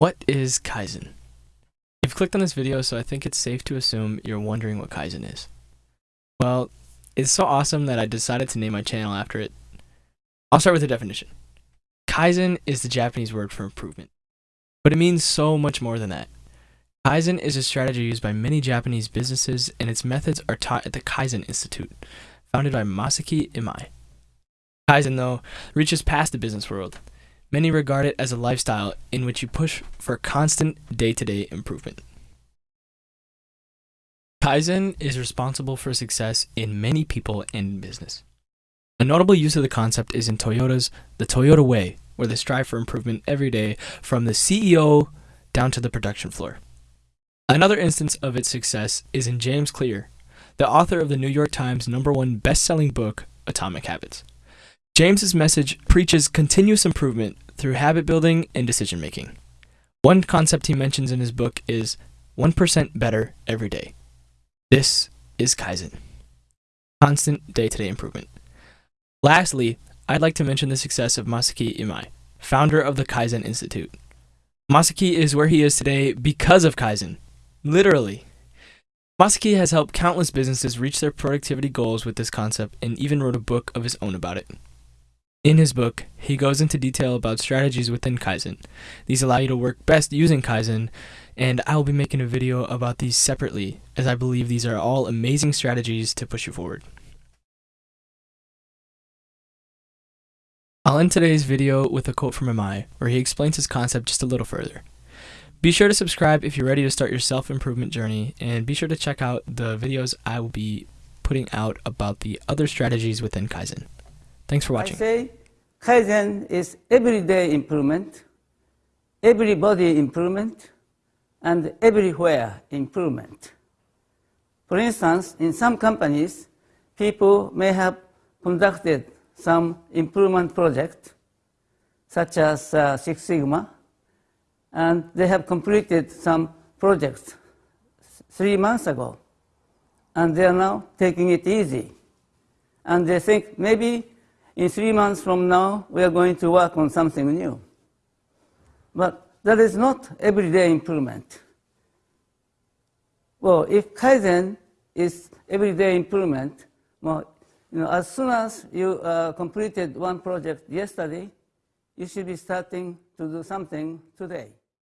What is Kaizen? You've clicked on this video, so I think it's safe to assume you're wondering what Kaizen is. Well, it's so awesome that I decided to name my channel after it. I'll start with the definition. Kaizen is the Japanese word for improvement, but it means so much more than that. Kaizen is a strategy used by many Japanese businesses, and its methods are taught at the Kaizen Institute, founded by Masaaki Imai. Kaizen, though, reaches past the business world. Many regard it as a lifestyle in which you push for constant day to day improvement. Kaizen is responsible for success in many people and in business. A notable use of the concept is in Toyota's The Toyota Way, where they strive for improvement every day from the CEO down to the production floor. Another instance of its success is in James Clear, the author of the New York Times number one best-selling book, Atomic Habits. James's message preaches continuous improvement through habit building and decision making. One concept he mentions in his book is 1% better every day. This is Kaizen. Constant day-to-day improvement. Lastly, I'd like to mention the success of Masaaki Imai, founder of the Kaizen Institute. Masaaki is where he is today because of Kaizen. Literally. Masaaki has helped countless businesses reach their productivity goals with this concept and even wrote a book of his own about it. In his book, he goes into detail about strategies within Kaizen. These allow you to work best using Kaizen, and I will be making a video about these separately, as I believe these are all amazing strategies to push you forward. I'll end today's video with a quote from Imai, where he explains his concept just a little further. Be sure to subscribe if you're ready to start your self-improvement journey, and be sure to check out the videos I will be putting out about the other strategies within Kaizen. Thanks for watching. Kaizen is everyday improvement, everybody improvement, and everywhere improvement. For instance, in some companies, people may have conducted some improvement project, such as uh, Six Sigma, and they have completed some projects three months ago, and they are now taking it easy. And they think maybe in three months from now, we are going to work on something new. But that is not everyday improvement. Well, if Kaizen is everyday improvement, well, you know, as soon as you uh, completed one project yesterday, you should be starting to do something today.